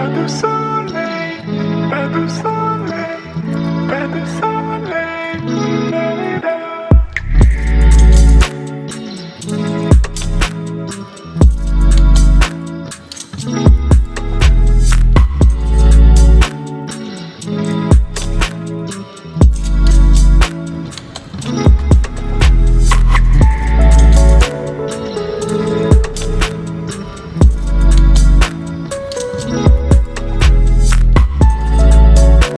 pas de soleil, pas de soleil.